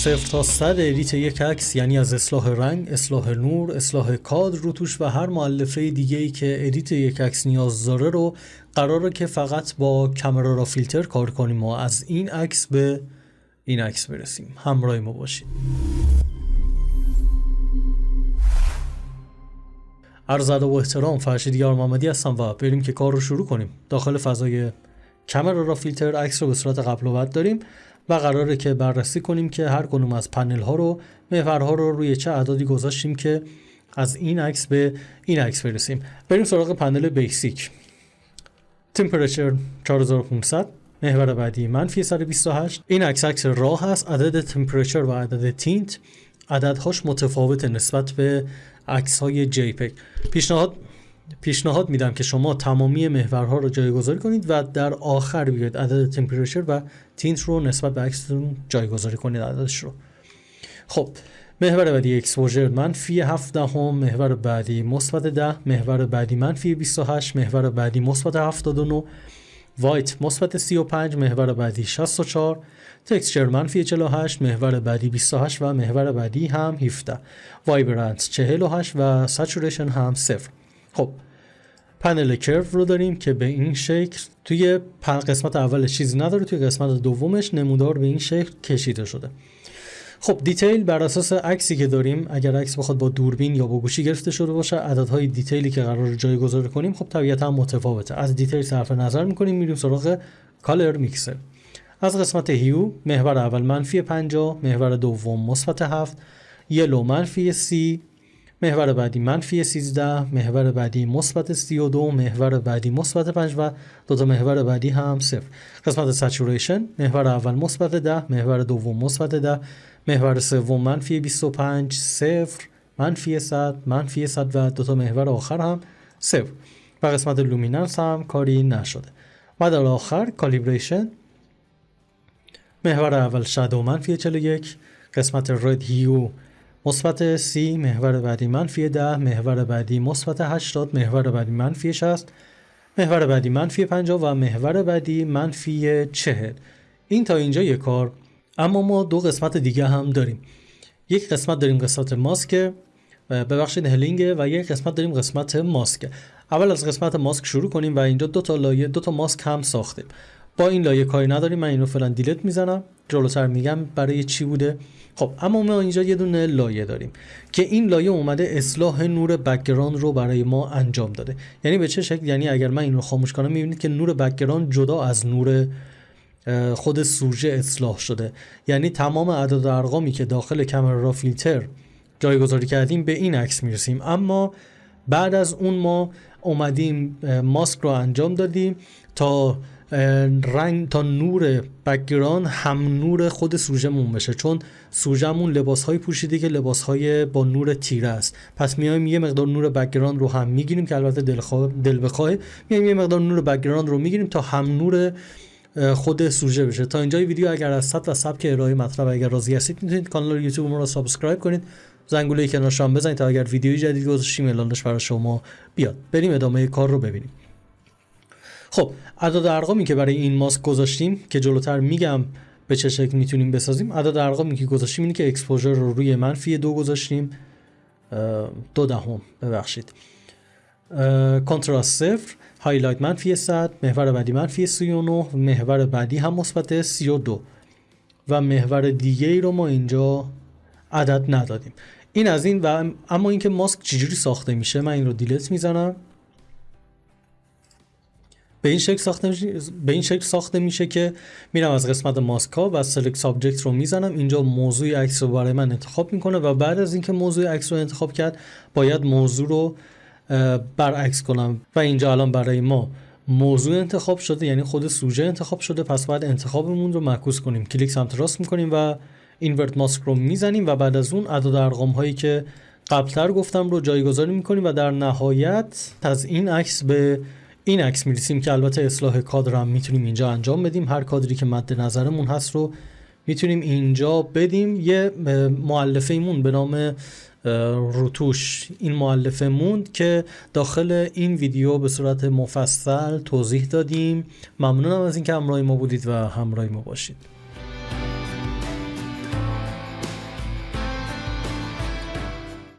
صفر تا صد edit یک عکس یعنی از اصلاح رنگ، اصلاح نور، اصلاح کادر روتوش و هر مولفه دیگه ای که edit یک عکس نیاز داره رو قراره که فقط با Camera Raw Filter کار کنیم و از این عکس به این عکس برسیم. همراه ما باشید. عرض و احترام فرشید یار محمدی هستم و بریم که کار رو شروع کنیم. داخل فضای کامرا را فیلتر عکس رو به صورت قبل و بعد داریم. و قراره که بررسی کنیم که هر کنوم از پنل ها رو محورها رو روی چه اعدادی گذاشتیم که از این عکس به این عکس برسیم. بریم سراغ پنل بیسیک. تمپرچر 4500 محور بعدی منفی 128 این عکس عکس راه هست عدد تمپرچر و عدد تینت. عددهاش متفاوت نسبت به عکس های JPEG پیشنهاد پیشنهاد میدم که شما تمامی محورها رو جایگذاری کنید و در آخر بیاید عدد temperature و tint رو نسبت به عکستون جایگذاری کنید عددش رو. خب محور بعدی exposure منفی 7 دهم محور بعدی مثبت 10 محور بعدی منفی 28 محور بعدی مثبت 79 white مثبت 35 محور بعدی 64 texture منفی 48 محور بعدی 28 و محور بعدی هم 17 vibrance 48 و saturation هم 0 خب پنل curve رو داریم که به این شکل توی قسمت اول چیزی نداره توی قسمت دومش نمودار به این شکل کشیده شده. خب detail بر اساس عکسی که داریم اگر عکس بخواد با دوربین یا با گوشی گرفته شده باشه عددهای detail ی که قراره جایگذاری کنیم خب طبیعتا متفاوته. از detail صرف نظر می‌کنیم میریم سراغ color mixer. از قسمت hue محور اول منفی 50 محور دوم مثبت 7 yellow منفی 30 محور بعدی منفی 13 محور بعدی مثبت 32 محور بعدی مثبت 5 و دو تا محور بعدی هم صفر. قسمت saturation محور اول مثبت 10 محور دوم مثبت 10 محور سوم منفی 25 صفر منفی 100 منفی 100 و دو تا محور آخر هم صفر. و قسمت luminance هم کاری نشده. و در آخر calibration محور اول شادو منفی 41 قسمت رد هیو مثبت سی محور بعدی منفی 10 محور بعدی مثبت 80 محور بعدی منفی 60 محور بعدی منفی 50 و محور بعدی منفی 40 این تا اینجا یک کار اما ما دو قسمت دیگه هم داریم. یک قسمت داریم قسمت ماسک ببخشید هلینگ و یک قسمت داریم قسمت ماسک. اول از قسمت ماسک شروع کنیم و اینجا دو تا لایه دو تا ماسک هم ساختیم. با این لایه کاری نداریم من اینو فعلا delete می‌زنم. جلوتر میگم برای چی بوده؟ خب اما ما اینجا یه دونه لایه داریم که این لایه اومده اصلاح نور background رو برای ما انجام داده. یعنی به چه شکل؟ یعنی اگر من این رو خاموش کنم می‌بینید که نور background جدا از نور خود سوژه اصلاح شده. یعنی تمام اعداد ارقامی که داخل Camera Filter جایگذاری کردیم به این عکس می‌رسیم. اما بعد از اون ما اومدیم ماسک رو انجام دادیم تا رنگ تا نور background هم نور خود سوژمون بشه چون سوژمون لباس های پوشیده که لباس های با نور تیره است. پس میایم یه مقدار نور background رو هم می‌گیریم که البته دل, دل بخواه میایم یه مقدار نور background رو می‌گیریم تا هم نور خود سوژه بشه. تا اینجای ویدیو اگر از سطح و سبک ارائه مطلب اگر راضی هستید می‌تونید کانال یوتیوب ما رو subscribe کنید. زنگوله کنارش هم بزنید تا اگر ویدیوی جدید گذاشتیم اعلانش برای شما بیاد. بریم ادامه کار رو ببینیم. خب عدد ارقامی که برای این ماسک گذاشتیم که جلوتر میگم به چه شکل می‌تونیم بسازیم عدد ارقامی که گذاشتیم اینه که exposure رو روی منفی دو گذاشتیم. دو دهم ببخشید. contrast صفر highlight منفی 100 محور بعدی منفی 39 محور بعدی هم مثبت 32 و محور دیگه ای رو ما اینجا عدد ندادیم. این از این و اما اینکه ماسک چجوری ساخته میشه من این رو delete می‌زنم. به این شکل ساخته میشه به این شکل ساخته میشه که میرم از قسمت ماسک ها و select subject رو می‌زنم. اینجا موضوع عکس رو برای من انتخاب می‌کنه و بعد از اینکه موضوع عکس رو انتخاب کرد باید موضوع رو برعکس کنم. و اینجا الان برای ما موضوع انتخاب شده یعنی خود سوژه انتخاب شده. پس باید انتخابمون رو معکوس کنیم. کلیک سمت راست می‌کنیم و اینورت ماسک رو می‌زنیم و بعد از اون عدد ارقام هایی که قبلتر گفتم رو جایگذاری می‌کنیم و در نهایت از این عکس به این عکس می‌رسیم که البته اصلاح کادر هم می‌تونیم اینجا انجام بدیم. هر کادری که مد نظرمون هست رو می‌تونیم اینجا بدیم. یه معلفه ایمون به نام روتوش. این معلفه موند که داخل این ویدیو به صورت مفصل توضیح دادیم. ممنونم از اینکه همراه ما بودید و همراه ما باشید.